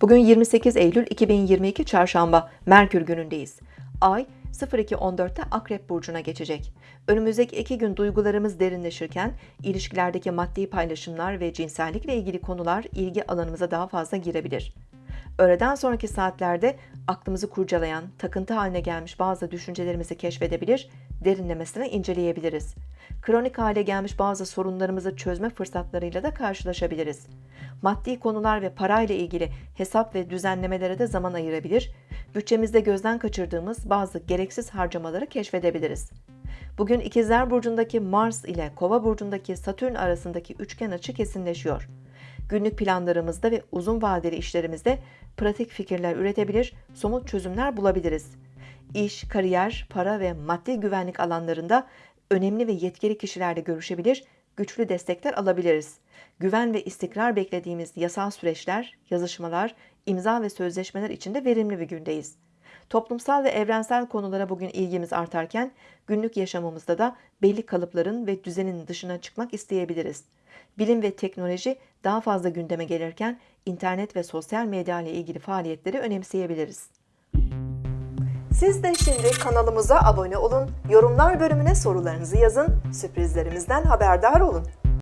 Bugün 28 Eylül 2022 Çarşamba Merkür günündeyiz. Ay 02.14'te Akrep Burcu'na geçecek. Önümüzdeki iki gün duygularımız derinleşirken ilişkilerdeki maddi paylaşımlar ve cinsellikle ilgili konular ilgi alanımıza daha fazla girebilir. Öğleden sonraki saatlerde aklımızı kurcalayan, takıntı haline gelmiş bazı düşüncelerimizi keşfedebilir, derinlemesine inceleyebiliriz. Kronik hale gelmiş bazı sorunlarımızı çözme fırsatlarıyla da karşılaşabiliriz. Maddi konular ve parayla ilgili hesap ve düzenlemelere de zaman ayırabilir, bütçemizde gözden kaçırdığımız bazı gereksiz harcamaları keşfedebiliriz. Bugün İkizler Burcu'ndaki Mars ile Kova Burcu'ndaki Satürn arasındaki üçgen açı kesinleşiyor. Günlük planlarımızda ve uzun vadeli işlerimizde pratik fikirler üretebilir, somut çözümler bulabiliriz. İş, kariyer, para ve maddi güvenlik alanlarında önemli ve yetkili kişilerle görüşebilir, güçlü destekler alabiliriz. Güven ve istikrar beklediğimiz yasal süreçler, yazışmalar, imza ve sözleşmeler için de verimli bir gündeyiz. Toplumsal ve evrensel konulara bugün ilgimiz artarken günlük yaşamımızda da belli kalıpların ve düzenin dışına çıkmak isteyebiliriz. Bilim ve teknoloji daha fazla gündeme gelirken internet ve sosyal medya ile ilgili faaliyetleri önemseyebiliriz. Siz de şimdi kanalımıza abone olun, yorumlar bölümüne sorularınızı yazın, sürprizlerimizden haberdar olun.